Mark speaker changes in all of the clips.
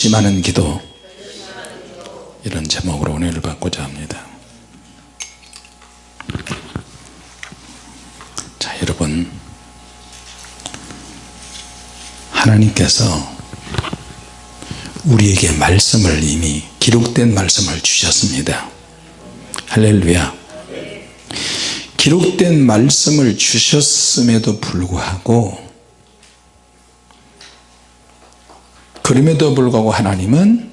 Speaker 1: 심하는 기도. 이런 제목으로 은혜를 받고자 합니다. 자 여러분. 하나님께서 우리에게 말씀을 이미 기록된 말씀을 주셨습니다. 할렐루야. 기록된 말씀을 주셨음에도 불구하고 그럼에도 불구하고 하나님은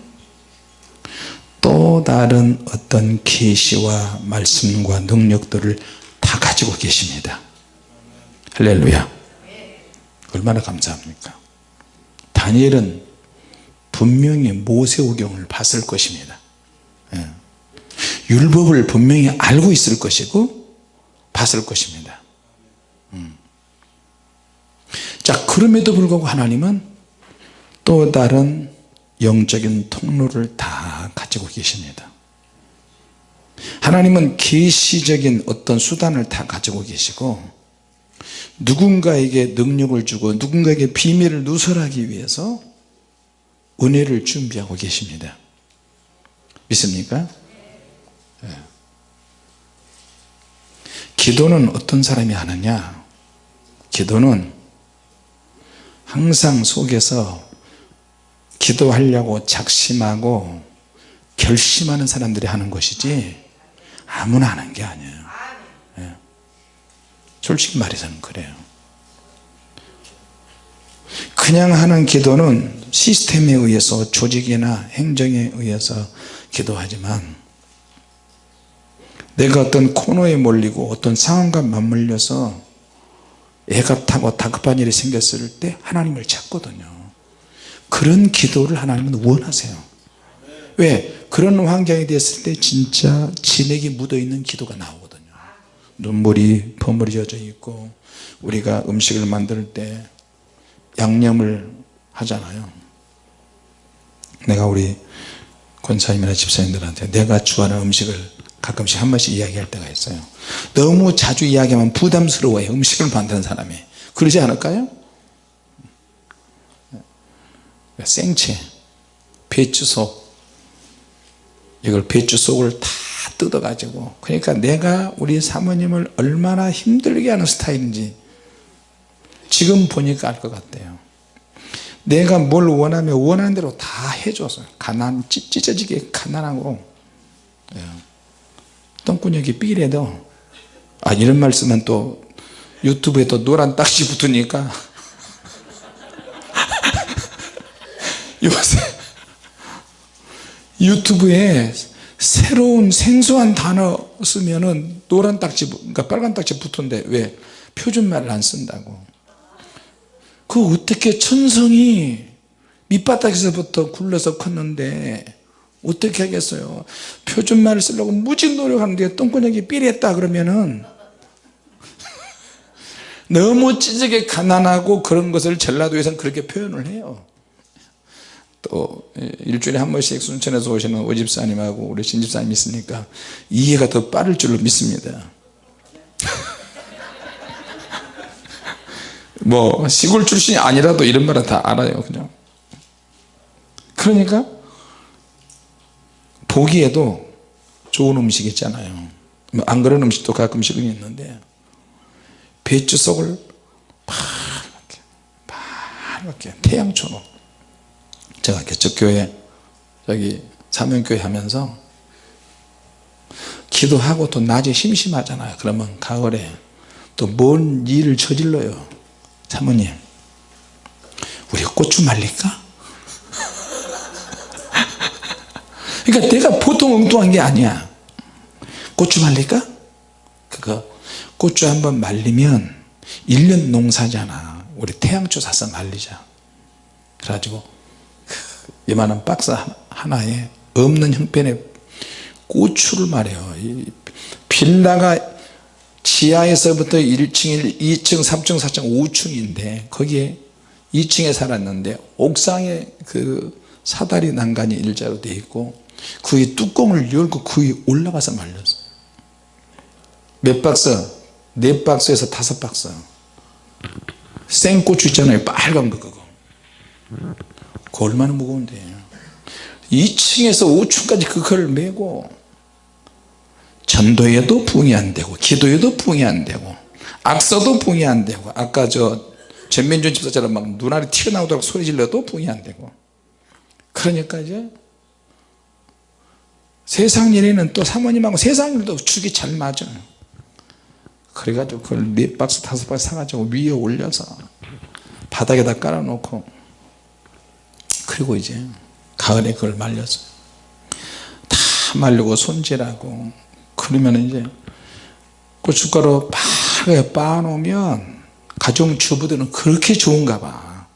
Speaker 1: 또 다른 어떤 계시와 말씀과 능력들을 다 가지고 계십니다. 할렐루야. 얼마나 감사합니까? 다니엘은 분명히 모세오경을 봤을 것입니다. 예. 율법을 분명히 알고 있을 것이고 봤을 것입니다. 음. 자 그럼에도 불구하고 하나님은 또 다른 영적인 통로를 다 가지고 계십니다 하나님은 계시적인 어떤 수단을 다 가지고 계시고 누군가에게 능력을 주고 누군가에게 비밀을 누설하기 위해서 은혜를 준비하고 계십니다 믿습니까? 네. 기도는 어떤 사람이 하느냐 기도는 항상 속에서 기도하려고 작심하고 결심하는 사람들이 하는 것이지 아무나 하는 게 아니에요. 예. 솔직히 말해서는 그래요. 그냥 하는 기도는 시스템에 의해서 조직이나 행정에 의해서 기도하지만 내가 어떤 코너에 몰리고 어떤 상황과 맞물려서 애가 타고 다급한 일이 생겼을 때 하나님을 찾거든요 그런 기도를 하나님은 원하세요. 왜? 그런 환경이 됐을 때 진짜 진액이 묻어있는 기도가 나오거든요. 눈물이 버무려져 있고 우리가 음식을 만들 때 양념을 하잖아요. 내가 우리 권사님이나 집사님들한테 내가 좋아하는 음식을 가끔씩 한 번씩 이야기할 때가 있어요. 너무 자주 이야기하면 부담스러워요 음식을 만드는 사람이. 그러지 않을까요? 생채 배추속. 이걸 배추속을 다 뜯어 가지고. 그러니까 내가 우리 사모님을 얼마나 힘들게 하는 스타일인지 지금 보니까 알 것 같아요. 내가 뭘 원하면 원하는 대로 다 해줘서 가난 찢어지게 가난하고. 예. 똥구녕이 삐래도. 아 이런 말씀은 또 유튜브에 또 노란 딱지 붙으니까 요새 유튜브에 새로운 생소한 단어 쓰면은 노란 딱지 그러니까 빨간 딱지 붙은데 왜? 표준말을 안 쓴다고. 그 어떻게 천성이 밑바닥에서부터 굴러서 컸는데 어떻게 하겠어요? 표준말을 쓰려고 무지 노력하는데 똥구녕이 삐렸다 그러면은 너무 찌질게 가난하고 그런 것을 전라도에서는 그렇게 표현을 해요 또 일주일에 한 번씩 순천에서 오시는 오집사님하고 우리 신집사님 있으니까 이해가 더 빠를 줄로 믿습니다. 뭐 시골 출신이 아니라도 이런 말은 다 알아요 그냥. 그러니까 보기에도 좋은 음식 있잖아요. 뭐안 그런 음식도 가끔씩은 있는데 배추 속을 파랗게 파랗게 태양처럼 제가 개척교회 저기 사명교회 하면서 기도하고 또 낮에 심심하잖아요. 그러면 가을에 또 뭔 일을 저질러요? 사모님. 우리 고추 말릴까? 그러니까 내가 보통 엉뚱한 게 아니야. 고추 말릴까? 그거 고추 한번 말리면 1년 농사잖아. 우리 태양초 사서 말리자. 그래가지고 이만한 박스 하나에 없는 형편에 고추를 말해요. 빌라가 지하에서부터 1층, 2층, 3층, 4층, 5층인데 거기에 2층에 살았는데 옥상에 그 사다리 난간이 일자로 되어 있고 그 위에 뚜껑을 열고 그 위에 올라가서 말렸어요. 몇 박스? 네 박스에서 다섯 박스. 생고추 있잖아요. 빨간 거 그거 그 얼마나 무거운데. 2층에서 5층까지 그걸 메고 전도에도 붕이 안 되고 기도에도 붕이 안 되고 악서도 붕이 안 되고 아까 저 전면준 집사처럼 막 눈알이 튀어나오도록 소리 질러도 붕이 안 되고. 그러니까 이제 세상 일에는 또 사모님하고 세상 일도 죽이 잘 맞아요. 그래가지고 그걸 네 박스 다섯 박스 사가지고 위에 올려서 바닥에다 깔아놓고 그리고 이제 가을에 그걸 말려서 다 말리고 손질하고 그러면 이제 고춧가루 빠르게 빻아놓으면 가정주부들은 그렇게 좋은가 봐.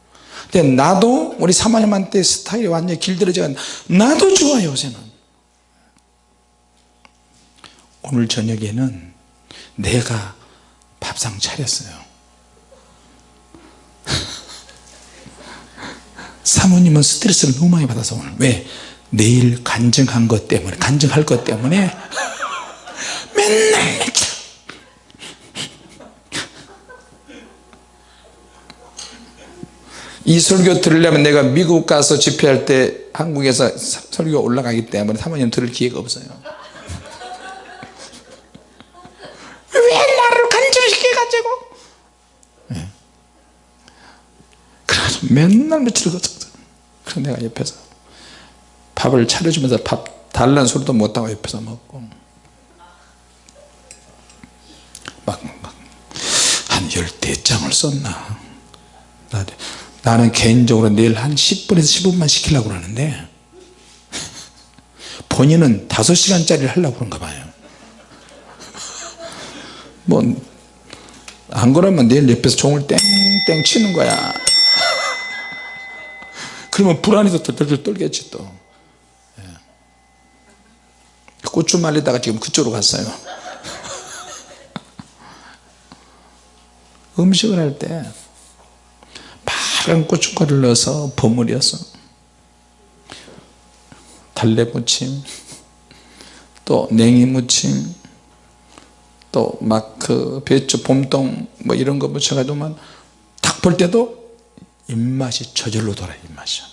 Speaker 1: 근데 나도 우리 사모님한테 스타일이 완전히 길들여져 나도 좋아요 요새는. 오늘 저녁에는 내가 밥상 차렸어요 사모님은 스트레스를 너무 많이 받아서 오늘. 왜? 내일 간증한 것 때문에 간증할 것 때문에. 맨날 이 설교 들으려면 내가 미국 가서 집회할 때 한국에서 사- 설교가 올라가기 때문에 사모님 들을 기회가 없어요 왜 나를 간증시켜가지고 예. 그래가지고 맨날 며칠 거쳤어 그래서 내가 옆에서 밥을 차려주면서 밥 달라는 소리도 못하고 옆에서 먹고. 막한 열대장을 썼나? 나- 나는 개인적으로 내일 한 10분에서 15분만 시키려고 그러는데 본인은 5시간짜리를 하려고 그런가 봐요. 뭐 안 그러면 내일 옆에서 종을 땡땡 치는 거야 그러면 불안해서 덜덜덜 떨겠지 또 예. 고추 말리다가 지금 그쪽으로 갔어요 음식을 할 때 파란 고춧가루를 넣어서 버무려서 달래무침 또 냉이무침 또 막 그 배추 봄동 뭐 이런 거 묻혀가지고만 딱볼 때도 입맛이 저절로 돌아요 입맛이.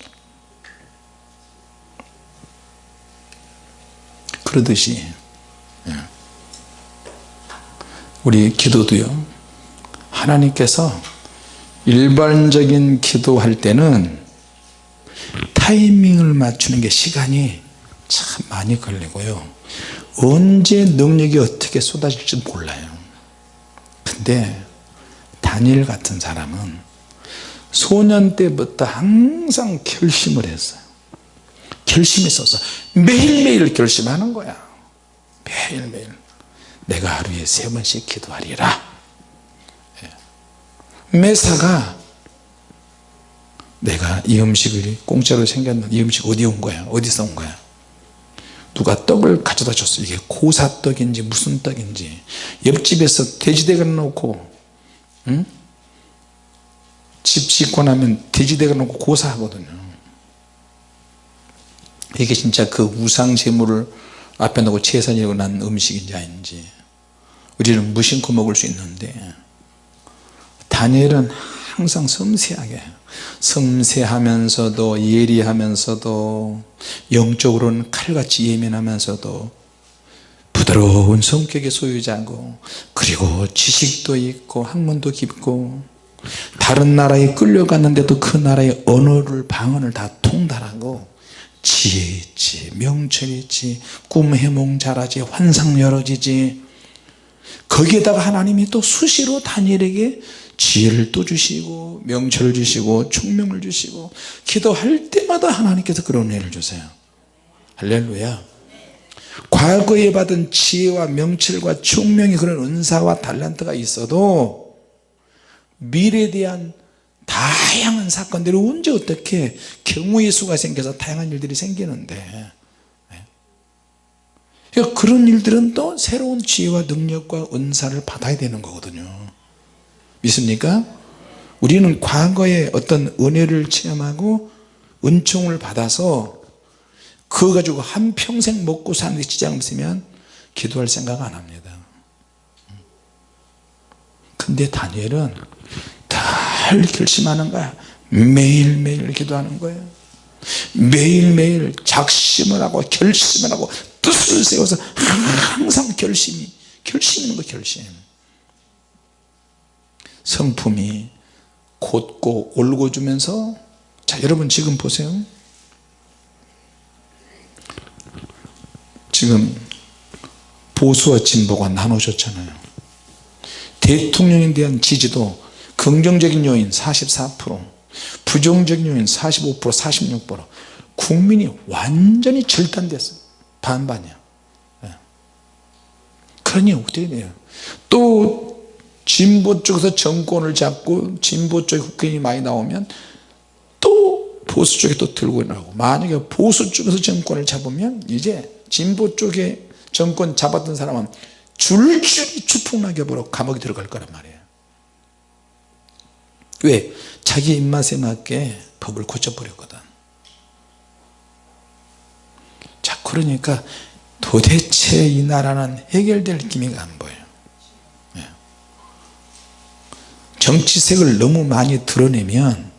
Speaker 1: 그러듯이 예. 우리 기도도요. 하나님께서 일반적인 기도할 때는 타이밍을 맞추는 게 시간이 참 많이 걸리고요. 언제 능력이 어떻게 쏟아질지 몰라요. 근데 다니엘 같은 사람은 소년 때부터 항상 결심을 했어요. 결심했어서 매일매일 결심하는 거야. 매일매일. 내가 하루에 세 번씩 기도하리라. 예. 매사가 내가 이 음식이 공짜로 생겼는데 이 음식 어디 온 거야? 어디서 온 거야? 누가 떡을 가져다 줬어. 이게 고사떡인지 무슨 떡인지 옆집에서 돼지대가리 놓고 응? 집 짓고 나면 돼지대가리 놓고 고사하거든요. 이게 진짜 그 우상 제물을 앞에 놓고 제사지고 난 음식인지 아닌지 우리는 무심코 먹을 수 있는데 다니엘은 항상 섬세하게 섬세하면서도 예리하면서도 영적으로는 칼같이 예민하면서도 부드러운 성격의 소유자고 그리고 지식도 있고 학문도 깊고 다른 나라에 끌려갔는데도 그 나라의 언어를 방언을 다 통달하고 지혜 있지 명철 있지 꿈 해몽 잘하지 환상 열어지지. 거기에다가 하나님이 또 수시로 다니엘에게 지혜를 또 주시고 명철을 주시고 총명을 주시고 기도할 때마다 하나님께서 그런 은혜를 주세요. 할렐루야. 과거에 받은 지혜와 명철과 총명이 그런 은사와 달란트가 있어도 미래에 대한 다양한 사건들이 언제 어떻게 경우의 수가 생겨서 다양한 일들이 생기는데 그러니까 그런 일들은 또 새로운 지혜와 능력과 은사를 받아야 되는 거거든요. 믿습니까? 우리는 과거에 어떤 은혜를 체험하고 은총을 받아서 그거 가지고 한평생 먹고 사는 데 지장 없으면 기도할 생각 안 합니다. 근데 다니엘은 늘 결심하는 거야. 매일매일 기도하는 거예요. 매일매일 작심을 하고 결심을 하고 뜻을 세워서 항상 결심이 결심 있는 거 결심. 성품이 곧고 올고 주면서 자 여러분 지금 보세요. 지금 보수와 진보가 나눠졌잖아요. 대통령에 대한 지지도 긍정적인 요인 44% 부정적인 요인 45% 46% 국민이 완전히 절단됐어요. 반반이야. 예. 그러니 어떻게 돼요? 또 진보 쪽에서 정권을 잡고 진보 쪽에 국회의원이 많이 나오면 또 보수 쪽에 또 들고 나오고 만약에 보수 쪽에서 정권을 잡으면 이제 진보 쪽에 정권 잡았던 사람은 줄줄이 추풍낙엽으로 감옥에 들어갈 거란 말이에요 왜? 자기 입맛에 맞게 법을 고쳐버렸거든. 자 그러니까 도대체 이 나라는 해결될 기미가 안 보여요 예. 정치색을 너무 많이 드러내면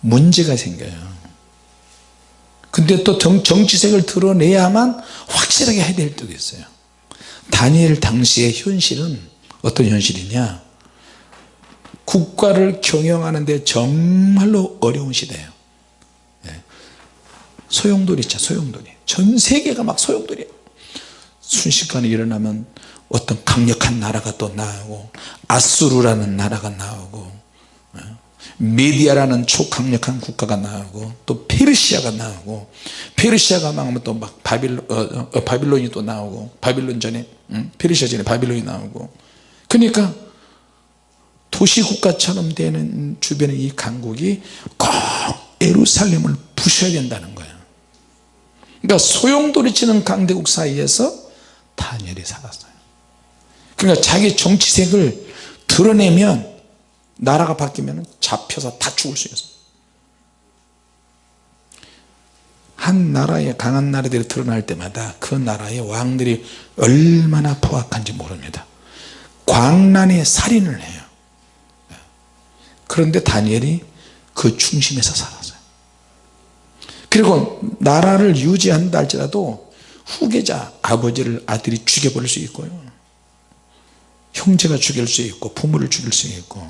Speaker 1: 문제가 생겨요. 근데 또 정치색을 드러내야만 확실하게 해야 될 때도 있어요. 다니엘 당시의 현실은 어떤 현실이냐 국가를 경영하는데 정말로 어려운 시대예요 예. 소용돌이 있죠 소용돌이 전 세계가 막 소용돌이에요 순식간에 일어나면 어떤 강력한 나라가 또 나오고 아수르라는 나라가 나오고 예. 메디아라는 초강력한 국가가 나오고 또 페르시아가 나오고 페르시아가 망하면 또 막 바빌론, 어, 어, 바빌론이 또 나오고 바빌론 전에 음? 페르시아 전에 바빌론이 나오고 그러니까 도시국가처럼 되는 주변의 이 강국이 꼭 예루살렘을 부셔야 된다는 거예요. 그러니까 소용돌이 치는 강대국 사이에서 다니엘이 살았어요. 그러니까 자기 정치색을 드러내면 나라가 바뀌면 잡혀서 다 죽을 수 있어요. 한 나라의 강한 나라들이 드러날 때마다 그 나라의 왕들이 얼마나 포악한지 모릅니다. 광란의 살인을 해요 그런데 다니엘이 그 중심에서 살았어요. 그리고 나라를 유지한다 할지라도 후계자 아버지를 아들이 죽여버릴 수 있고요. 형제가 죽일 수 있고 부모를 죽일 수 있고.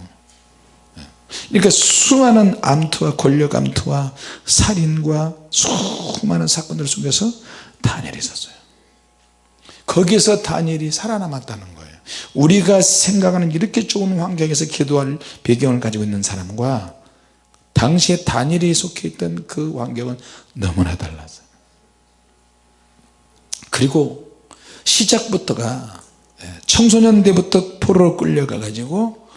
Speaker 1: 그러니까 수많은 암투와 권력 암투와 살인과 수많은 사건들 속에서 다니엘이 있었어요. 거기서 다니엘이 살아남았다는 거예요 우리가 생각하는 이렇게 좋은 환경에서 기도할 배경을 가지고 있는 사람과 당시에 다니엘이 속해 있던 그 환경은 너무나 달랐어요 그리고 시작부터가 청소년 때부터 포로로 끌려가 가지고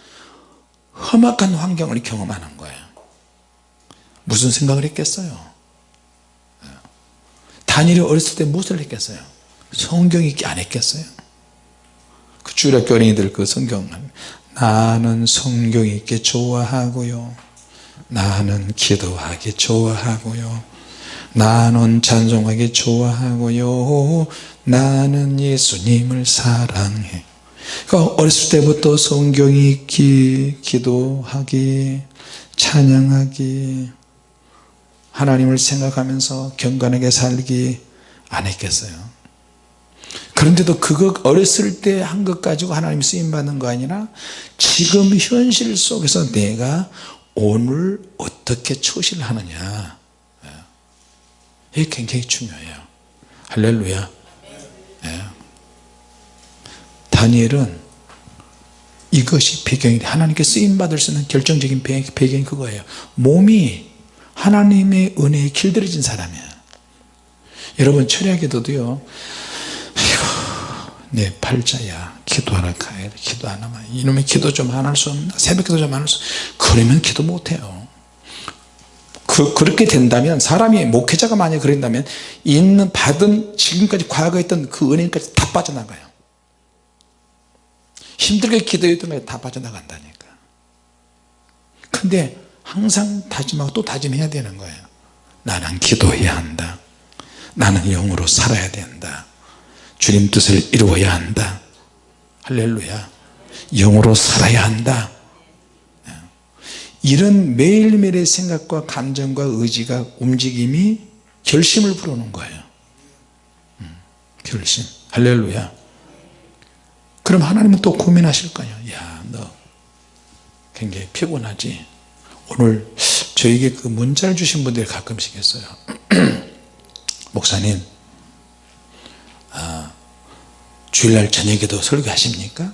Speaker 1: 험악한 환경을 경험하는 거예요. 무슨 생각을 했겠어요? 다니엘이 어렸을 때 무엇을 했겠어요? 성경 읽기 안 했겠어요 그 주일학교 어린이들 그 성경 나는 성경 읽기 좋아하고요. 나는 기도하기 좋아하고요. 나는 찬송하기 좋아하고요. 나는 예수님을 사랑해. 그러니까 어렸을 때부터 성경 읽기 기도하기 찬양하기 하나님을 생각하면서 경건하게 살기 안 했겠어요 그런데도 그거 어렸을 때 한 것 가지고 하나님 쓰임 받는 거 아니라 지금 현실 속에서 내가 오늘 어떻게 처신을 하느냐? 예. 이게 굉장히 중요해요. 할렐루야. 예. 다니엘은 이것이 배경이 하나님께 쓰임받을 수 있는 결정적인 배경이 그거예요. 몸이 하나님의 은혜에 길들여진 사람이에요 여러분 철야기도도요 내 팔자야. 기도하러 가야 돼. 기도 안 하면 이놈의 기도 좀 안 할 수 없나? 새벽 기도 좀 안 할 수 그러면 기도 못해요. 그, 그렇게 된다면 사람이 목회자가 만약 그런다면 있는 받은 지금까지 과거에 있던 그 은혜까지 다 빠져나가요. 힘들게 기도했던 다 빠져나간다니까. 근데 항상 다짐하고 또 다짐해야 되는 거예요. 나는 기도해야 한다. 나는 영으로 살아야 된다 주님 뜻을 이루어야 한다. 할렐루야. 영으로 살아야 한다. 이런 매일매일의 생각과 감정과 의지가 움직임이 결심을 부르는 거예요. 음, 결심. 할렐루야. 그럼 하나님은 또 고민하실 거예요? 야너 굉장히 피곤하지? 오늘 저에게 그 문자를 주신 분들이 가끔씩 있어요. 목사님 아, 주일날 저녁에도 설교하십니까?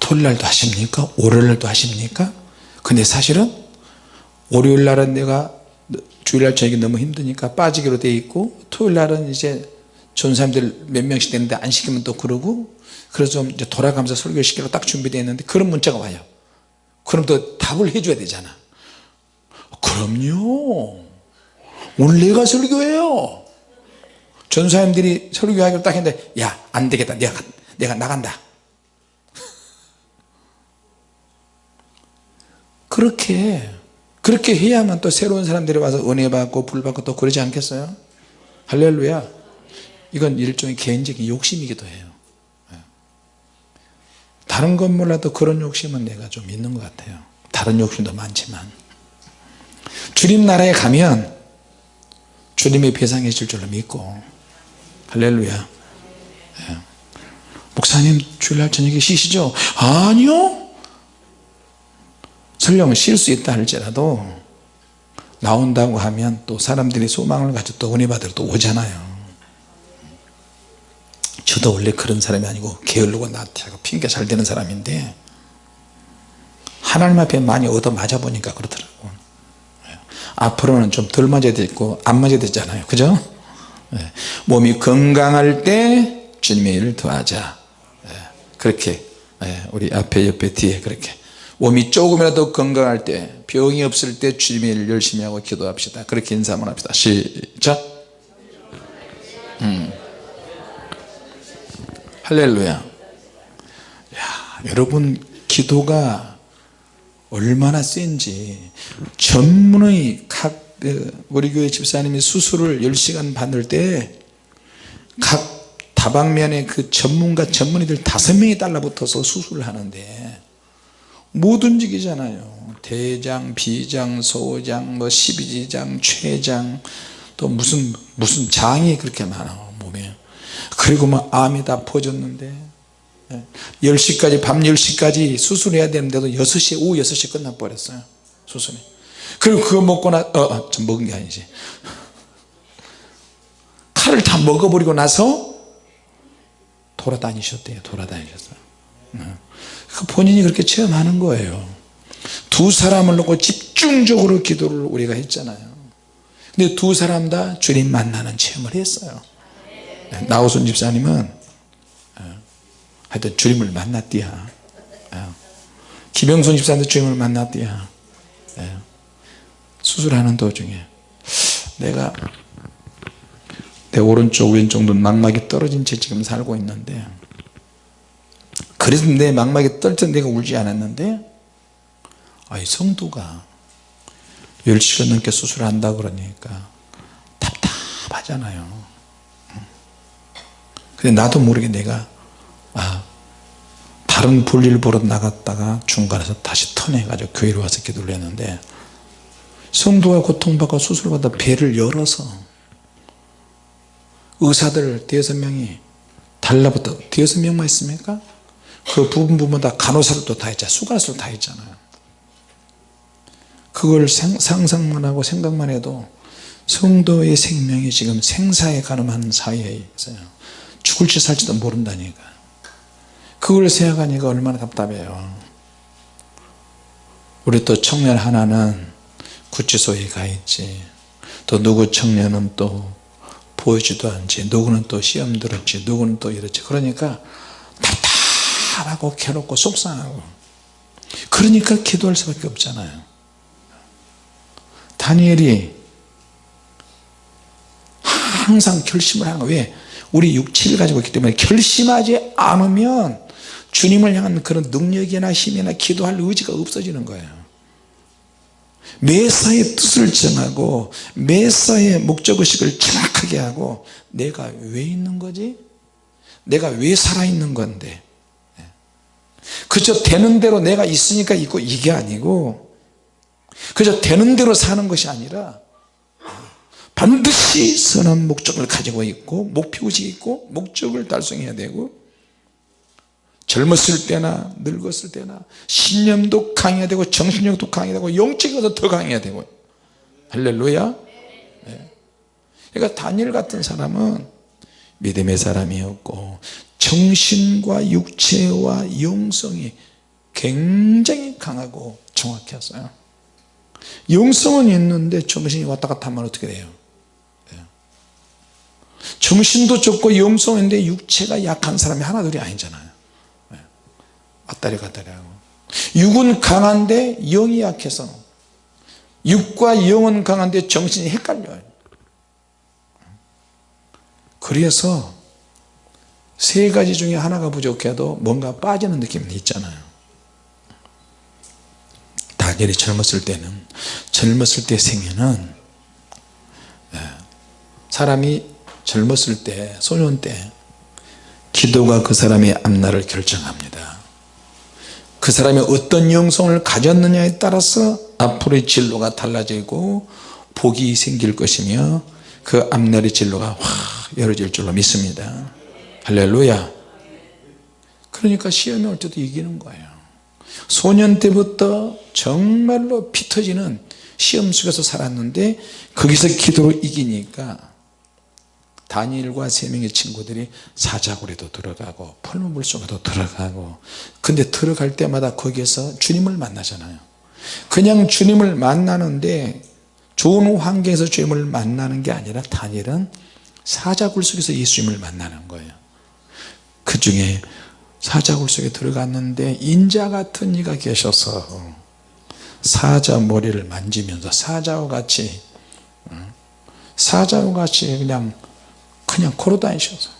Speaker 1: 토요일날도 하십니까? 월요일날도 하십니까? 근데 사실은 월요일날은 내가 주일날 저녁에 너무 힘드니까 빠지기로 돼 있고 토요일날은 이제 좋은 사람들 몇 명씩 되는데 안 시키면 또 그러고 그래서 좀 이제 돌아가면서 설교시키러 딱 준비되어 있는데 그런 문자가 와요 그럼 또 답을 해줘야 되잖아 그럼요 오늘 내가 설교해요 전사님들이 설교하기로 딱 했는데 야 안되겠다. 내가, 내가 나간다. 그렇게 그렇게 해야만 또 새로운 사람들이 와서 은혜 받고 불 받고 또 그러지 않겠어요? 할렐루야. 이건 일종의 개인적인 욕심이기도 해요. 예. 다른 건 몰라도 그런 욕심은 내가 좀 있는 것 같아요. 다른 욕심도 많지만. 주님 나라에 가면 주님이 배상해 줄 줄로 믿고 할렐루야. 예. 목사님 주일날 저녁에 쉬시죠? 아니요. 설령 쉴 수 있다 할지라도 나온다고 하면 또 사람들이 소망을 가지고 또 은혜 받으러 또 오잖아요. 저도 원래 그런 사람이 아니고 게을르고 나태하고 핑계 잘 되는 사람인데 하나님 앞에 많이 얻어 맞아 보니까 그렇더라고. 앞으로는 좀 덜 맞아야 되고 안 맞아야 되잖아요. 그죠? 예. 몸이 건강할 때 주님의 일을 더하자. 예. 그렇게 예. 우리 앞에 옆에 뒤에 그렇게. 몸이 조금이라도 건강할 때 병이 없을 때 주님의 일을 열심히 하고 기도합시다. 그렇게 인사 한번 합시다. 시작. 음. 할렐루야. 야, 여러분 기도가 얼마나 센지 전문의 각 그, 우리 교회 집사님이 수술을 10시간 받을 때 각 다방면에 그 전문가 전문의들 다섯 명이 달라붙어서 수술을 하는데 못 움직이잖아요. 대장, 비장, 소장, 뭐 십이지장, 췌장 또 무슨 무슨 장이 그렇게 많아 몸에. 그리고 뭐 암이 다 퍼졌는데. 10시까지 밤 10시까지 수술해야 되는데도 6시 오후 6시에 끝나버렸어요 수술이 그리고 그거 먹고 나 어, 어, 좀 먹은 게 아니지. 칼을 다 먹어버리고 나서 돌아다니셨대요. 돌아다니셨어요. 그 본인이 그렇게 체험하는 거예요. 두 사람을 놓고 집중적으로 기도를 우리가 했잖아요. 근데 두 사람 다 주님 만나는 체험을 했어요. 나우순 집사님은 어, 하여튼 주님을 만났디야. 어, 김영순 집사님도 주님을 만났디야. 어, 수술하는 도중에 내가 내 오른쪽 왼쪽 눈 망막이 떨어진 채 지금 살고 있는데 그래서 내 망막이 떨쳐 내가 울지 않았는데 아이 성도가 10시간 넘게 수술한다 그러니까 답답하잖아요. 근데 나도 모르게 내가 아 다른 볼일 보러 나갔다가 중간에서 다시 턴해가지고 교회로 와서 기도를 했는데 성도가 고통받고 수술받아 배를 열어서 의사들 대여섯 명이 달라붙어 대여섯 명만 있습니까? 그 부분 부분 다 간호사들도 다 있잖아. 수간호사도 다 있잖아요. 그걸 상상만 하고 생각만 해도 성도의 생명이 지금 생사에 가늠한 사이에 있어요. 죽을지 살지도 모른다니까. 그걸 생각하니까 얼마나 답답해요. 우리 또 청년 하나는 구치소에 가 있지. 또 누구 청년은 또 보이지도 않지. 누구는 또 시험 들었지. 누구는 또 이렇지. 그러니까 답답하고 괴롭고 속상하고. 그러니까 기도할 수밖에 없잖아요. 다니엘이 항상 결심을 하는 거예요 왜? 우리 육체를 가지고 있기 때문에 결심하지 않으면 주님을 향한 그런 능력이나 힘이나 기도할 의지가 없어지는 거예요 매사의 뜻을 정하고 매사의 목적의식을 정확하게 하고 내가 왜 있는 거지? 내가 왜 살아있는 건데 그저 되는 대로 내가 있으니까 있고 이게 아니고 그저 되는 대로 사는 것이 아니라 반드시 선한 목적을 가지고 있고 목표의식이 있고 목적을 달성해야 되고 젊었을 때나 늙었을 때나 신념도 강해야 되고 정신력도 강해야 되고 영적으로도 더 강해야 되고 할렐루야 네. 그러니까 다니엘 같은 사람은 믿음의 사람이었고 정신과 육체와 영성이 굉장히 강하고 정확했어요 영성은 있는데 정신이 왔다 갔다 하면 어떻게 돼요 네. 정신도 좋고 영성인데 육체가 약한 사람이 하나둘이 아니잖아요 네. 왔다리 갔다리 하고. 육은 강한데 영이 약해서. 육과 영은 강한데 정신이 헷갈려요 그래서 세 가지 중에 하나가 부족해도 뭔가 빠지는 느낌이 있잖아요. 다니엘이 젊었을 때는 젊었을 때 생애는 예, 사람이 젊었을 때 소년 때 기도가 그 사람의 앞날을 결정합니다 그 사람이 어떤 영성을 가졌느냐에 따라서 앞으로의 진로가 달라지고 복이 생길 것이며 그 앞날의 진로가 확 열어질 줄로 믿습니다. 할렐루야. 그러니까 시험이 올 때도 이기는 거예요. 소년 때부터 정말로 피 터지는 시험 속에서 살았는데 거기서 기도로 이기니까 다니엘과 세 명의 친구들이 사자굴에도 들어가고 풀무물 속에도 들어가고 근데 들어갈 때마다 거기에서 주님을 만나잖아요. 그냥 주님을 만나는데 좋은 환경에서 주님을 만나는 게 아니라 다니엘은 사자굴 속에서 예수님을 만나는 거예요. 그 중에 사자굴 속에 들어갔는데 인자 같은 이가 계셔서 사자 머리를 만지면서 사자와 같이 사자와 같이 그냥 그냥 걸어 다니셔서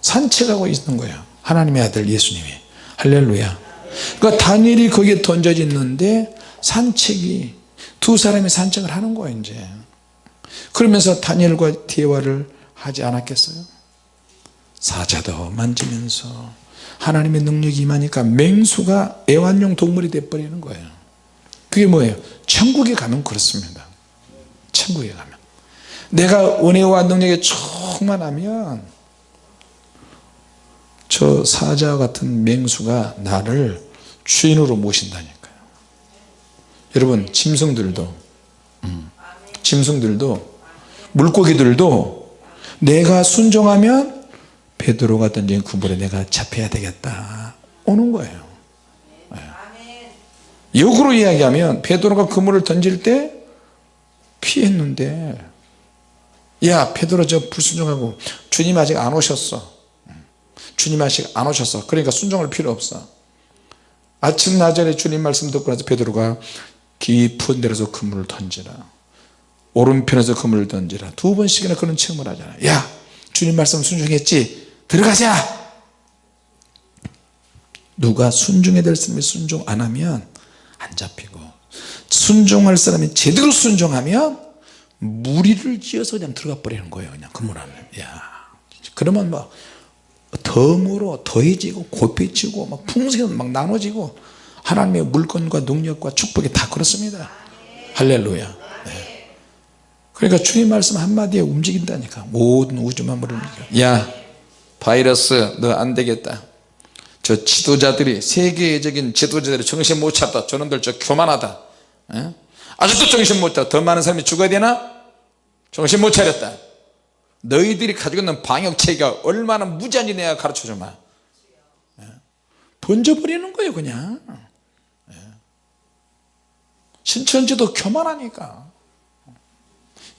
Speaker 1: 산책하고 있는 거예요 하나님의 아들 예수님이. 할렐루야. 그러니까 다니엘이 거기에 던져 있는데 산책이 두 사람이 산책을 하는 거예요 이제. 그러면서 다니엘과 대화를 하지 않았겠어요? 사자도 만지면서 하나님의 능력이 임하니까 맹수가 애완용 동물이 돼버리는 거예요. 그게 뭐예요? 천국에 가면 그렇습니다. 천국에 가면 내가 은혜와 능력에 충만하면 저 사자 같은 맹수가 나를 주인으로 모신다니까요. 여러분 짐승들도 음, 짐승들도 물고기들도 내가 순종하면 베드로가 던진 구물에 내가 잡혀야 되겠다. 오는 거예요. 네. 역으로 이야기하면 베드로가 그물을 던질 때 피했는데 야 베드로 저 불순종하고 주님 아직 안 오셨어. 주님 아직 안 오셨어. 그러니까 순종할 필요 없어. 아침 나절에 주님 말씀 듣고 나서 베드로가 깊은 데서 그물을 던지라. 오른편에서 그물을 던지라. 두 번씩이나 그런 체험을 하잖아. 야 주님 말씀 순종했지? 들어가자! 누가 순종해야 될 사람이 순종 안 하면 안 잡히고 순종할 사람이 제대로 순종하면 무리를 지어서 그냥 들어가 버리는 거예요 그냥 그물 안에 야 그러면 막 덤으로 더해지고 곱해지고 막 풍성이 막 나눠지고 하나님의 물건과 능력과 축복이 다 그렇습니다. 할렐루야. 네. 그러니까 주님 말씀 한마디에 움직인다니까. 모든 우주 만물을 움직여. 야 바이러스 너 안되겠다. 저 지도자들이 세계적인 지도자들이 정신 못 차렸다. 저놈들 저 교만하다. 에? 아직도 정신 못 차려 더 많은 사람이 죽어야 되나? 정신 못 차렸다. 너희들이 가지고 있는 방역체계가 얼마나 무지한지 내가 가르쳐주마. 번져버리는 거예요 그냥. 신천지도 교만하니까.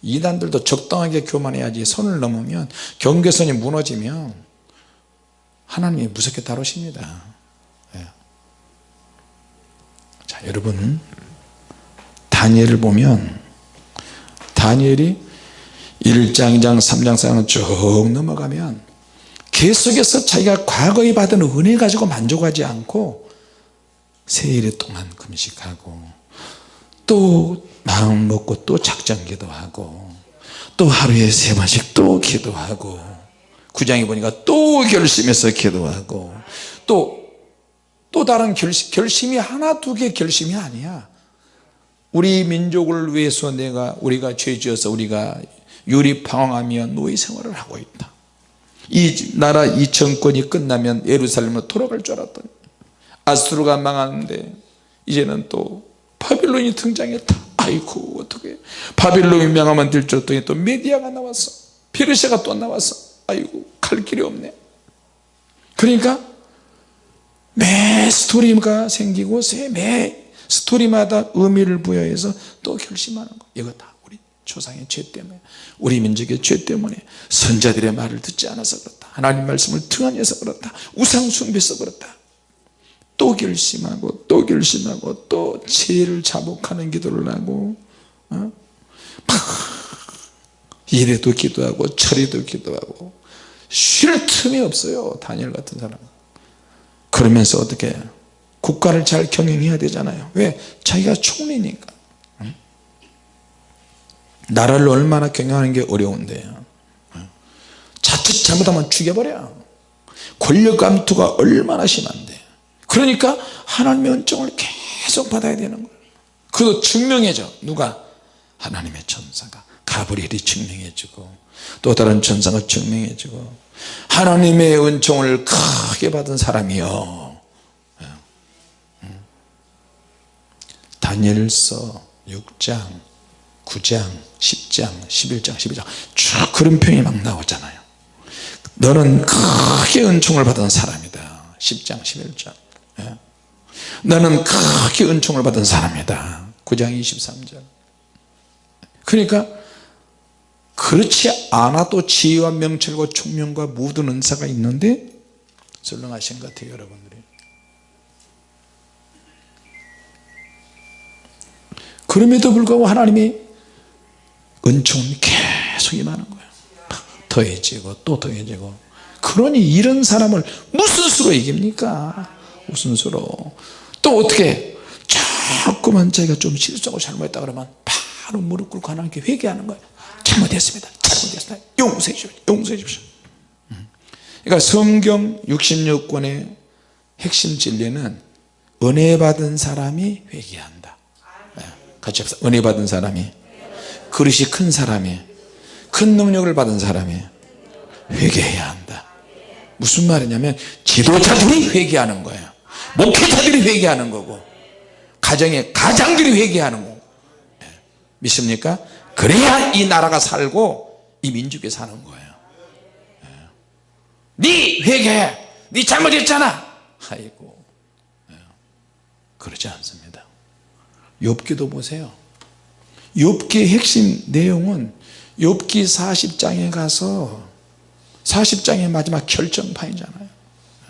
Speaker 1: 이단들도 적당하게 교만해야지 선을 넘으면 경계선이 무너지면 하나님이 무섭게 다루십니다. 예. 자 여러분 다니엘을 보면 다니엘이 1장 2장 3장 4장 쭉 넘어가면 계속해서 자기가 과거에 받은 은혜 가지고 만족하지 않고 세일 동안 금식하고 또 마음 먹고 또 작정 기도하고 또 하루에 세 번씩 또 기도하고 구장에 보니까 또 결심해서 기도하고 또 또 다른 결심, 결심이 하나 두 개 결심이 아니야 우리 민족을 위해서 내가 우리가 죄지어서 우리가 유리방황하며 노예 생활을 하고 있다. 이 나라 이 정권이 끝나면 예루살렘으로 돌아갈 줄 알았더니 아수르가 망하는데 이제는 또 바빌론이 등장했다. 아이고 어떻게 바빌론이 명하면 될 줄 알았더니 또 메디아가 나왔어 페르시아가 또 나왔어 아이고 갈 길이 없네. 그러니까 매 스토리가 생기고 매 스토리마다 의미를 부여해서 또 결심하는 거. 이거 다 우리 조상의 죄 때문에 우리 민족의 죄 때문에 선자들의 말을 듣지 않아서 그렇다. 하나님 말씀을 등한해서 그렇다. 우상 숭배해서 그렇다. 또 결심하고 또 결심하고 또 죄를 자복하는 기도를 하고 어? 이래도 기도하고 저래도 기도하고 쉴 틈이 없어요 다니엘 같은 사람 그러면서 어떻게 국가를 잘 경영해야 되잖아요. 왜? 자기가 총리니까. 나라를 얼마나 경영하는 게 어려운데요 자칫 잘못하면 죽여버려. 권력 감투가 얼마나 심한데. 그러니까 하나님의 은총을 계속 받아야 되는 거예요. 그도 증명해줘. 누가? 하나님의 천사가. 가브리엘이 증명해주고 또 다른 천사가 증명해주고 하나님의 은총을 크게 받은 사람이요 다니엘서 6장 9장 10장 11장 12장. 쭉 그런 표현이 막 나오잖아요. 너는 크게 은총을 받은 사람이다. 10장 11장. 예. 너는 크게 은총을 받은 사람이다. 9장 23절. 그러니까 그렇지 않아도 지혜와 명철과 총명과 모든 은사가 있는데 썰렁하신 것 같아요 여러분들이 그럼에도 불구하고 하나님이 은총은 계속 임하는 거예요. 더해지고 또 더해지고. 그러니 이런 사람을 무슨 수로 이깁니까? 무슨 수로? 또 어떻게? 자꾸만 자기가 좀 실수하고 잘못했다 그러면 바로 무릎 꿇고 하나님께 회개하는 거예요. 잘못했습니다. 잘못했습니다. 용서해 주십시오. 용서해 주십시오. 음. 그러니까 성경 66권의 핵심 진리는 은혜 받은 사람이 네. 같이 합시다. 은혜 받은 사람이. 그릇이 큰 사람이. 큰 능력을 받은 사람이. 회개해야 한다. 무슨 말이냐면 지도자들이 회개하는 거예요. 목회자들이 회개하는 거고. 가정의 가장들이 회개하는 거고. 네. 믿습니까? 그래야 이 나라가 살고 이 민족이 사는 거예요. 네 회개해. 네 잘못했잖아. 아이고. 예. 그러지 않습니다 욥기도 보세요. 욥기의 핵심 내용은 욥기 40장에 가서 40장의 마지막 결정판이잖아요.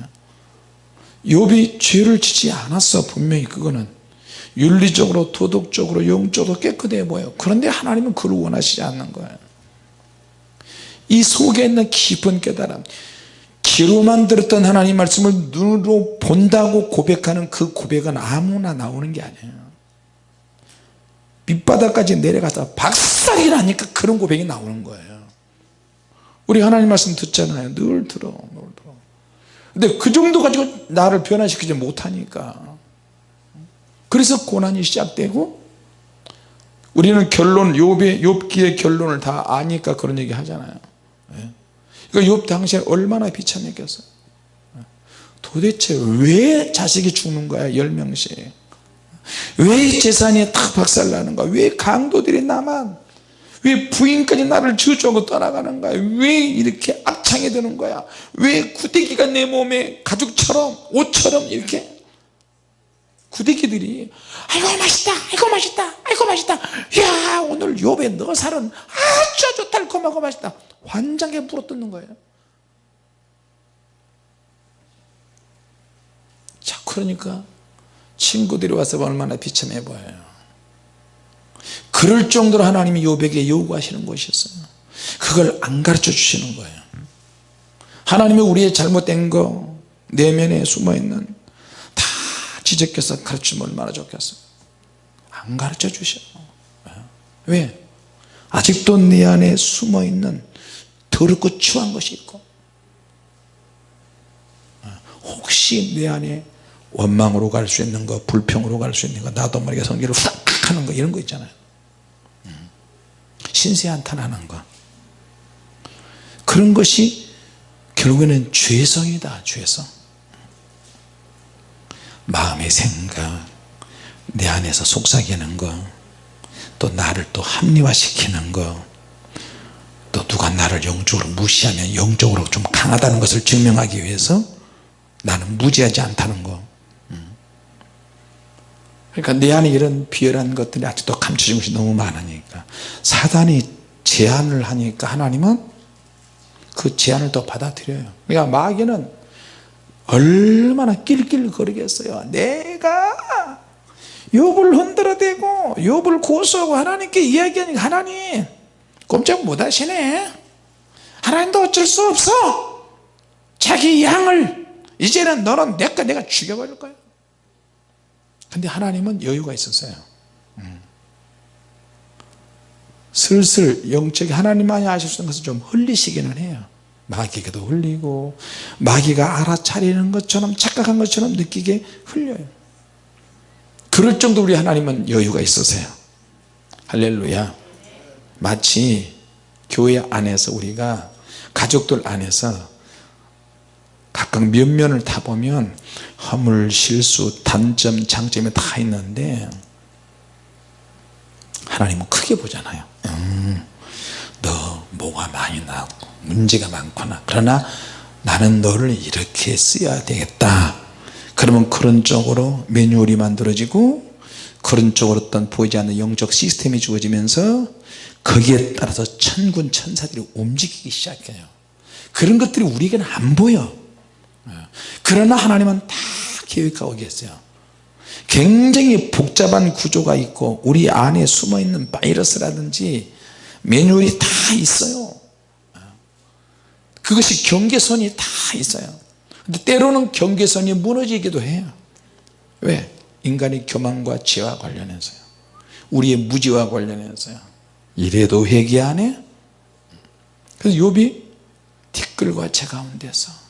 Speaker 1: 예. 욥이 죄를 지지 않았어 분명히 그거는. 윤리적으로 도덕적으로 영적으로 깨끗해 보여. 그런데 하나님은 그를 원하시지 않는 거예요. 이 속에 있는 깊은 깨달음 귀로만 들었던 하나님 말씀을 눈으로 본다고 고백하는 그 고백은 아무나 나오는 게 아니에요 밑바닥까지 내려가서 박살이 나니까 그런 고백이 나오는 거예요. 우리 하나님 말씀 듣잖아요. 늘 들어 늘 들어. 근데 그 정도 가지고 나를 변화시키지 못하니까. 그래서 고난이 시작되고 우리는 결론 욥의 욥기의 결론을 다 아니까 그런 얘기 하잖아요. 예. 그러니까 욥 당시에 얼마나 비참했겠어요. 도대체 왜 자식이 죽는 거야 10명씩 왜 재산이 다 박살나는 거야 왜 강도들이 나만? 왜 부인까지 나를 저주하고 떠나가는 거야? 왜 이렇게 악창이 드는 거야? 왜 구데기가 내 몸에 가죽처럼 옷처럼 이렇게? 구데기들이 아이고 맛있다 아이고 맛있다 아이고 맛있다. 야 오늘 요배 너 살은 아주 아주 달콤하고 맛있다. 환장에 물어 뜯는 거예요. 자 그러니까 친구들이 와서 얼마나 비참해 보여요. 그럴 정도로 하나님이 요백에 요구하시는 것이었어요. 그걸 안 가르쳐 주시는 거예요. 하나님이 우리의 잘못된 거 내면에 숨어있는 지적해서 가르치면 얼마나 좋겠어 안 가르쳐 주셔. 왜? 아직도 내 안에 숨어있는 더럽고 추한 것이 있고 혹시 내 안에 원망으로 갈 수 있는 거 불평으로 갈 수 있는 거 나도 모르게 성질을 훅 하는 거 이런 거 있잖아요 음. 신세 한탄하는 거 그런 것이 결국에는 죄성이다 죄성 마음의 생각 내 안에서 속삭이는 거또 나를 또 합리화시키는 거또 누가 나를 영적으로 무시하면 영적으로 좀 강하다는 것을 증명하기 위해서 나는 무지하지 않다는 거 음. 그러니까 내 안에 이런 비열한 것들이 아직도 감춰진 것이 너무 많으니까. 사단이 제안을 하니까 하나님은 그 제안을 또 받아들여요. 그러니까 마귀는 얼마나 낄낄거리겠어요. 내가 욥을 흔들어대고 욥을 고소하고 하나님께 이야기하니까 하나님 꼼짝 못하시네. 하나님도 어쩔 수 없어. 자기 양을 이제는 너는 내가 내가 죽여버릴 거야 근데 하나님은 여유가 있었어요. 음. 슬슬 영적이 하나님만이 아실 수 있는 것을 좀 흘리시기는 해요. 마귀에게도 흘리고 마귀가 알아차리는 것처럼 착각한 것처럼 느끼게 흘려요. 그럴 정도 우리 하나님은 여유가 있으세요. 할렐루야. 마치 교회 안에서 우리가 가족들 안에서 각각 면면을 다 보면 허물, 실수, 단점, 장점이 다 있는데 하나님은 크게 보잖아요. 음, 너 뭐가 많이 나고 문제가 많구나. 그러나 나는 너를 이렇게 써야 되겠다. 그러면 그런 쪽으로 매뉴얼이 만들어지고 그런 쪽으로 어떤 보이지 않는 영적 시스템이 주어지면서 거기에 따라서 천군 천사들이 움직이기 시작해요. 그런 것들이 우리에게는 안 보여 그러나 하나님은 다 계획하고 계세요. 굉장히 복잡한 구조가 있고 우리 안에 숨어있는 바이러스라든지 매뉴얼이 다 있어요. 그것이 경계선이 다 있어요. 근데 때로는 경계선이 무너지기도 해요. 왜? 인간의 교만과 죄와 관련해서요. 우리의 무지와 관련해서요. 이래도 회개 안 해? 그래서 욥이 티끌과 제 가운데서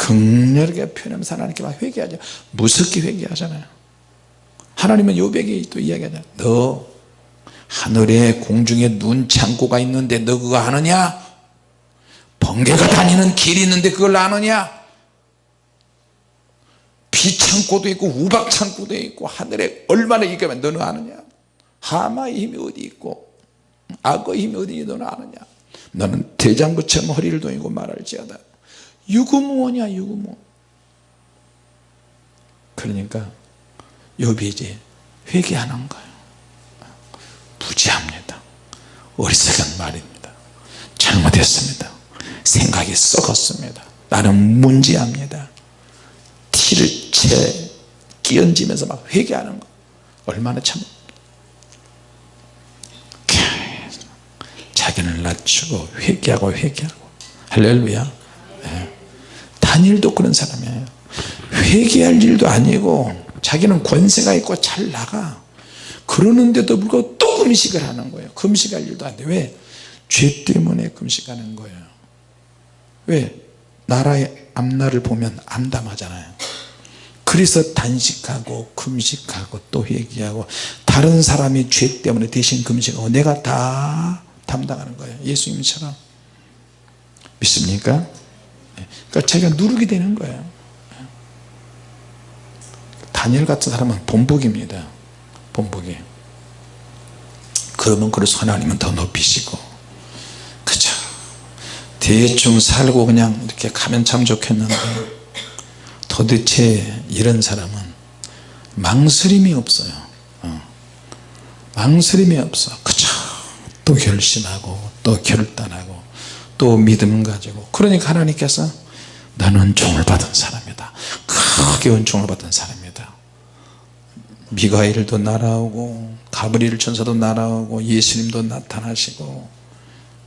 Speaker 1: 극렬하게 표현하면서 하나님께 막 회개하죠. 무섭게 회개하잖아요. 하나님은 욥에게 또 이야기하잖아요. 너 하늘에 공중에 눈 창고가 있는데 너 그거 아느냐? 번개가 다니는 길이 있는데 그걸 아느냐? 비창고도 있고 우박창고도 있고 하늘에 얼마나 있가면 너는 아느냐? 하마의 힘이 어디 있고 악의 힘이 어디 너는 아느냐? 너는 대장부처럼 허리를 동이고 말할지어다 유구무원이야 유구무 그러니까 욥이 이제 회개하는 거예요. 부지합니다. 어리석은 말입니다. 잘못했습니다. 생각이 썩었습니다. 나는 문제합니다. 티를 채 끼얹으면서 막 회개하는 거. 얼마나 참 자기를 낮추고 회개하고 회개하고. 할렐루야. 네. 다니엘도 그런 사람이에요. 회개할 일도 아니고 자기는 권세가 있고 잘 나가. 그러는데도 불구하고 또 금식을 하는 거예요. 금식할 일도 안돼. 왜? 죄 때문에 금식하는 거예요. 왜? 나라의 앞날을 보면 암담하잖아요. 그래서 단식하고 금식하고 또 회개하고 다른 사람이 죄 때문에 대신 금식하고 내가 다 담당하는 거예요. 예수님처럼. 믿습니까? 그러니까 자기가 누르게 되는 거예요. 다니엘 같은 사람은 본복입니다. 본복이. 그러면 그래서 하나님은 더 높이시고 그죠 대충 살고 그냥 이렇게 가면 참 좋겠는데 도대체 이런 사람은 망설임이 없어요. 어. 망설임이 없어. 그죠 또 결심하고 또 결단하고 또 믿음 가지고. 그러니까 하나님께서 너는 종을 받은 사람이다. 크게 은총을 받은 사람이다. 미가엘도 날아오고 가브리엘 천사도 날아오고 예수님도 나타나시고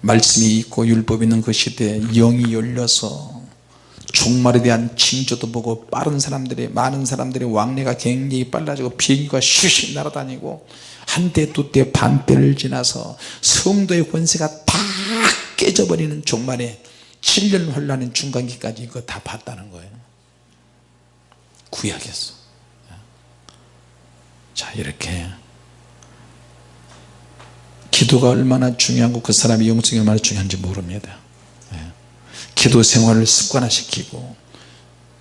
Speaker 1: 말씀이 있고 율법이 있는 그 시대에 영이 열려서 종말에 대한 징조도 보고 빠른 사람들이 많은 사람들의 왕래가 굉장히 빨라지고 비행기가 슈시 날아다니고 한때 두때 반때를 지나서 성도의 권세가 다 깨져버리는 종말에 7년 혼란인 중간기까지 이거 다 봤다는 거예요. 구약에서. 자 이렇게. 기도가 얼마나 중요하고 그 사람의 영성이 얼마나 중요한지 모릅니다. 예. 기도 생활을 습관화시키고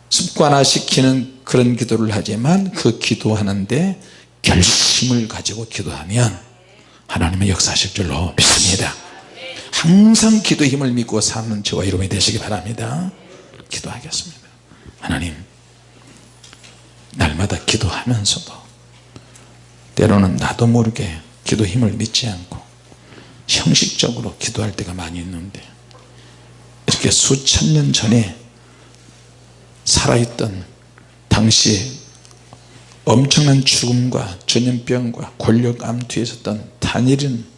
Speaker 1: 습관화시키는 그런 기도를 하지만 그 기도하는데 결심을 가지고 기도하면 하나님의 역사하실 줄로 믿습니다 항상 기도 힘을 믿고 사는 저와 여러분이 되시기 바랍니다. 기도하겠습니다. 하나님 날마다 기도하면서도 때로는 나도 모르게 기도 힘을 믿지 않고 형식적으로 기도할 때가 많이 있는데 이렇게 수천 년 전에 살아있던 당시 엄청난 죽음과 전염병과 권력 암투에 있었던 다니엘은